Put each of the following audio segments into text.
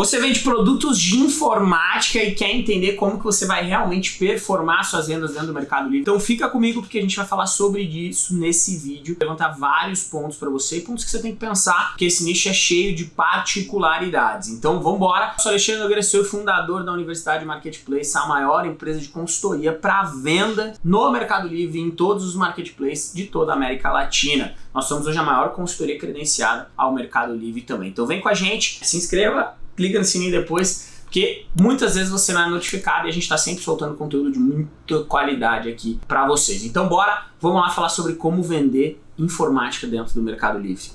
Você vende produtos de informática e quer entender como que você vai realmente performar suas vendas dentro do Mercado Livre. Então fica comigo porque a gente vai falar sobre isso nesse vídeo, levantar vários pontos para você e pontos que você tem que pensar, porque esse nicho é cheio de particularidades. Então vamos embora. Sou Alexandre Nogueira, sou fundador da Universidade Marketplace, a maior empresa de consultoria para venda no Mercado Livre em todos os marketplaces de toda a América Latina. Nós somos hoje a maior consultoria credenciada ao Mercado Livre também. Então vem com a gente, se inscreva, clica no sininho depois, porque muitas vezes você não é notificado e a gente está sempre soltando conteúdo de muita qualidade aqui para vocês. Então bora, vamos lá falar sobre como vender informática dentro do Mercado Livre.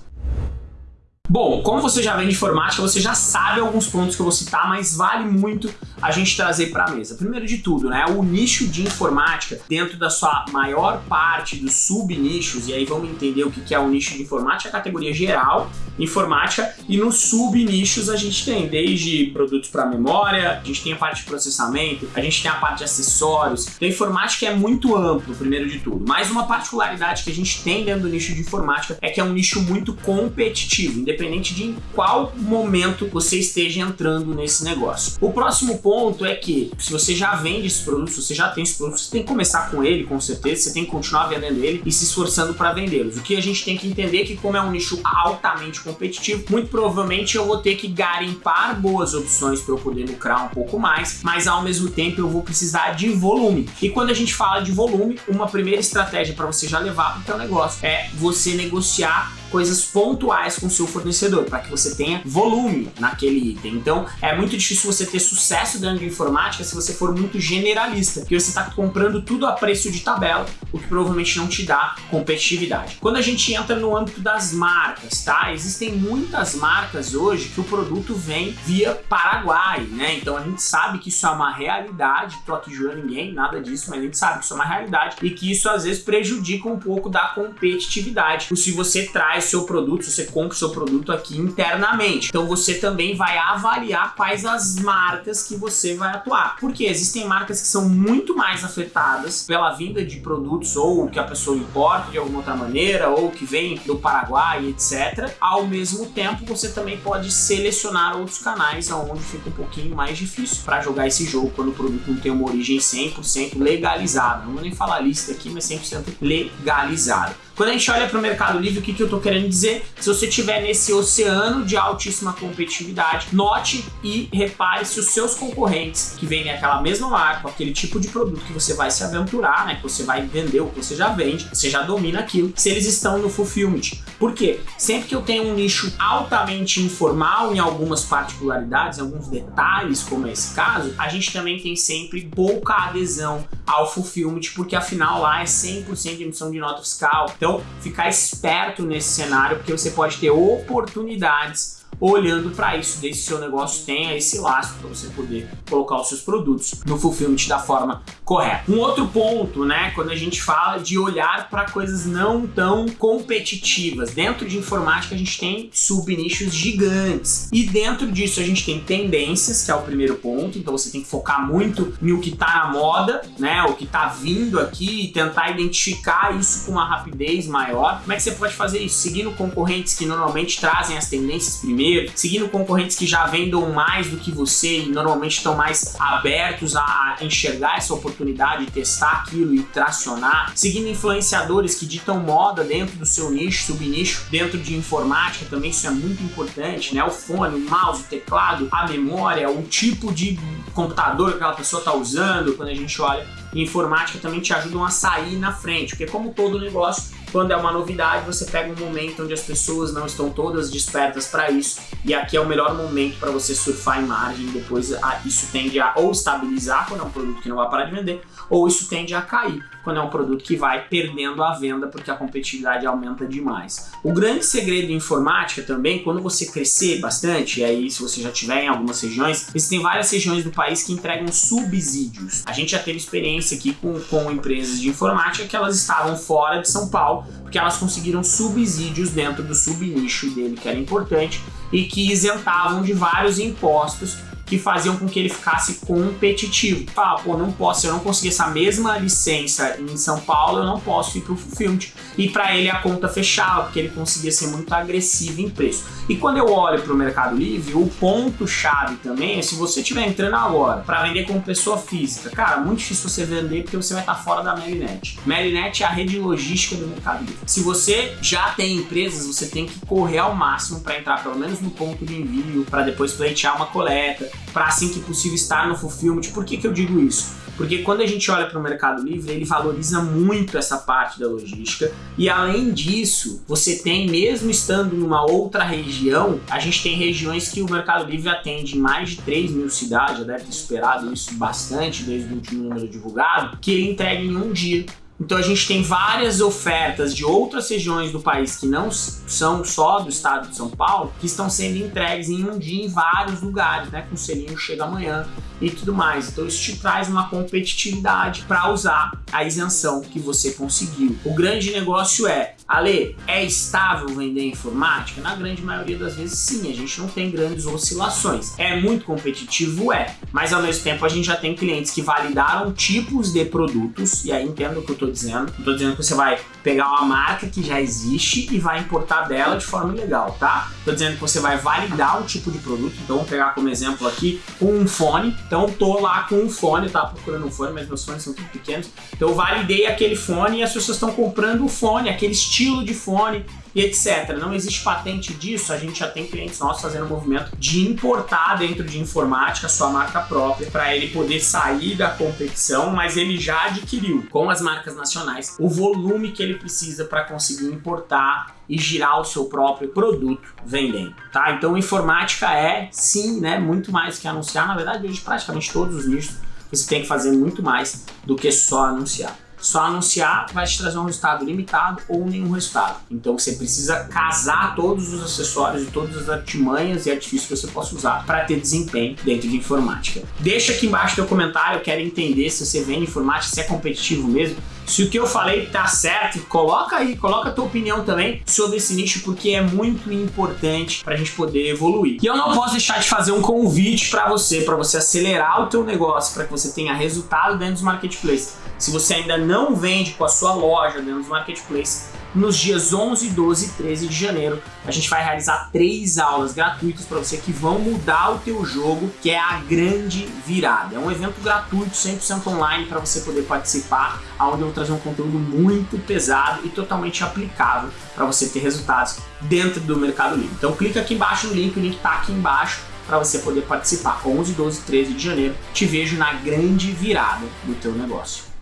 Bom, como você já vem de informática, você já sabe alguns pontos que eu vou citar, mas vale muito a gente trazer para a mesa. Primeiro de tudo, né, o nicho de informática dentro da sua maior parte dos sub-nichos, e aí vamos entender o que é o nicho de informática, a categoria geral, informática, e nos sub-nichos a gente tem desde produtos para memória, a gente tem a parte de processamento, a gente tem a parte de acessórios, então informática é muito amplo, primeiro de tudo. Mas uma particularidade que a gente tem dentro do nicho de informática é que é um nicho muito competitivo, independente de em qual momento você esteja entrando nesse negócio. O próximo ponto é que, se você já vende esse produto, se você já tem esse produto, você tem que começar com ele, com certeza, você tem que continuar vendendo ele e se esforçando para vendê-los. O que a gente tem que entender é que, como é um nicho altamente competitivo, muito provavelmente eu vou ter que garimpar boas opções para eu poder lucrar um pouco mais, mas ao mesmo tempo eu vou precisar de volume. E quando a gente fala de volume, uma primeira estratégia para você já levar para o teu negócio é você negociar coisas pontuais com seu fornecedor, para que você tenha volume naquele item. Então, é muito difícil você ter sucesso dentro de informática se você for muito generalista, porque você está comprando tudo a preço de tabela, o que provavelmente não te dá competitividade. Quando a gente entra no âmbito das marcas, tá? Existem muitas marcas hoje que o produto vem via Paraguai, né? Então a gente sabe que isso é uma realidade, tô aqui jurando ninguém, nada disso, mas a gente sabe que isso é uma realidade e que isso às vezes prejudica um pouco da competitividade. se você traz seu produto, se você compra o seu produto aqui internamente. Então você também vai avaliar quais as marcas que você vai atuar. Porque existem marcas que são muito mais afetadas pela vinda de produtos ou que a pessoa importa de alguma outra maneira ou que vem do Paraguai, etc. Ao mesmo tempo, você também pode selecionar outros canais onde fica um pouquinho mais difícil para jogar esse jogo quando o produto não tem uma origem 100% legalizada. Não vou nem falar lista aqui, mas 100% legalizada. Quando a gente olha para o Mercado Livre, o que, que eu estou querendo dizer? Se você estiver nesse oceano de altíssima competitividade, note e repare se os seus concorrentes que vendem aquela mesma marca, aquele tipo de produto que você vai se aventurar, né, que você vai vender o que você já vende, você já domina aquilo, se eles estão no fulfillment. Por quê? Sempre que eu tenho um nicho altamente informal em algumas particularidades, em alguns detalhes, como é esse caso, a gente também tem sempre pouca adesão ao fulfillment, porque afinal lá é 100% de emissão de nota fiscal. Então, ficar esperto nesse cenário, porque você pode ter oportunidades olhando para isso, desde que seu negócio tenha esse lastro para você poder colocar os seus produtos no fulfillment da forma correta. Um outro ponto, né, quando a gente fala de olhar para coisas não tão competitivas, dentro de informática a gente tem subnichos gigantes e dentro disso a gente tem tendências, que é o primeiro ponto, então você tem que focar muito no que está na moda, né, o que está vindo aqui e tentar identificar isso com uma rapidez maior. Como é que você pode fazer isso? Seguindo concorrentes que normalmente trazem as tendências primeiro primeiro, seguindo concorrentes que já vendam mais do que você e normalmente estão mais abertos a enxergar essa oportunidade, testar aquilo e tracionar, seguindo influenciadores que ditam moda dentro do seu nicho, subnicho, dentro de informática também isso é muito importante, né? O fone, o mouse, o teclado, a memória, o tipo de computador que aquela pessoa está usando, quando a gente olha informática também te ajudam a sair na frente, porque como todo negócio, quando é uma novidade, você pega um momento onde as pessoas não estão todas despertas para isso, e aqui é o melhor momento para você surfar em margem, depois isso tende a ou estabilizar quando é um produto que não vai parar de vender, ou isso tende a cair quando é um produto que vai perdendo a venda porque a competitividade aumenta demais. O grande segredo em informática também, quando você crescer bastante, e aí se você já tiver em algumas regiões, existem várias regiões do país que entregam subsídios. A gente já teve experiência aqui com, com empresas de informática que elas estavam fora de São Paulo, porque elas conseguiram subsídios dentro do subnicho dele, que era importante, e que isentavam de vários impostos que faziam com que ele ficasse competitivo. Fala, pô, não posso, se eu não conseguir essa mesma licença em São Paulo, eu não posso ir para o Fulfillment. E para ele a conta fechava, porque ele conseguia ser muito agressivo em preço. E quando eu olho para o Mercado Livre, o ponto-chave também é se você estiver entrando agora para vender como pessoa física, cara, muito difícil você vender porque você vai estar fora da Melinet. Melinet é a rede logística do Mercado Livre. Se você já tem empresas, você tem que correr ao máximo para entrar pelo menos no ponto de envio, para depois pleitear uma coleta, para assim que possível estar no fulfillment. Por que, que eu digo isso? Porque quando a gente olha para o Mercado Livre, ele valoriza muito essa parte da logística e além disso, você tem, mesmo estando numa outra região, a gente tem regiões que o Mercado Livre atende em mais de 3 mil cidades, já deve ter superado isso bastante desde o último número divulgado, que ele entrega em um dia. Então a gente tem várias ofertas de outras regiões do país que não são só do estado de São Paulo, que estão sendo entregues em um dia em vários lugares, né? Com o selinho chega amanhã e tudo mais. Então isso te traz uma competitividade para usar a isenção que você conseguiu. O grande negócio é, Ale, é estável vender informática? Na grande maioria das vezes sim, a gente não tem grandes oscilações. É muito competitivo? É, mas ao mesmo tempo a gente já tem clientes que validaram tipos de produtos, e aí entendo o que eu estou dizendo, estou dizendo que você vai pegar uma marca que já existe e vai importar dela de forma legal, tá? Estou dizendo que você vai validar um tipo de produto, então vamos pegar como exemplo aqui um fone, então tô lá com um fone, tá procurando um fone, mas meus fones são tudo pequenos. Então eu validei aquele fone e as pessoas estão comprando o fone, aquele estilo de fone e etc. Não existe patente disso, a gente já tem clientes nossos fazendo o movimento de importar dentro de informática sua marca própria para ele poder sair da competição, mas ele já adquiriu com as marcas nacionais o volume que ele precisa para conseguir importar e girar o seu próprio produto vendendo, tá? Então informática é sim, né, muito mais que anunciar, na verdade hoje praticamente todos os nichos você tem que fazer muito mais do que só anunciar. Só anunciar vai te trazer um resultado limitado ou nenhum resultado. Então você precisa casar todos os acessórios e todas as artimanhas e artifícios que você possa usar para ter desempenho dentro de informática. Deixa aqui embaixo teu comentário, eu quero entender se você vende informática, se é competitivo mesmo, se o que eu falei tá certo, coloca aí, coloca a tua opinião também sobre esse nicho, porque é muito importante para a gente poder evoluir. E eu não posso deixar de fazer um convite para você, para você acelerar o teu negócio, para que você tenha resultado dentro dos marketplaces. Se você ainda não vende com a sua loja dentro dos marketplaces, nos dias 11, 12 e 13 de janeiro, a gente vai realizar três aulas gratuitas para você que vão mudar o teu jogo, que é a grande virada. É um evento gratuito, 100% online, para você poder participar, onde eu vou trazer um conteúdo muito pesado e totalmente aplicável para você ter resultados dentro do Mercado Livre. Então clica aqui embaixo no link, o link está aqui embaixo para você poder participar. 11, 12 e 13 de janeiro, te vejo na grande virada do teu negócio.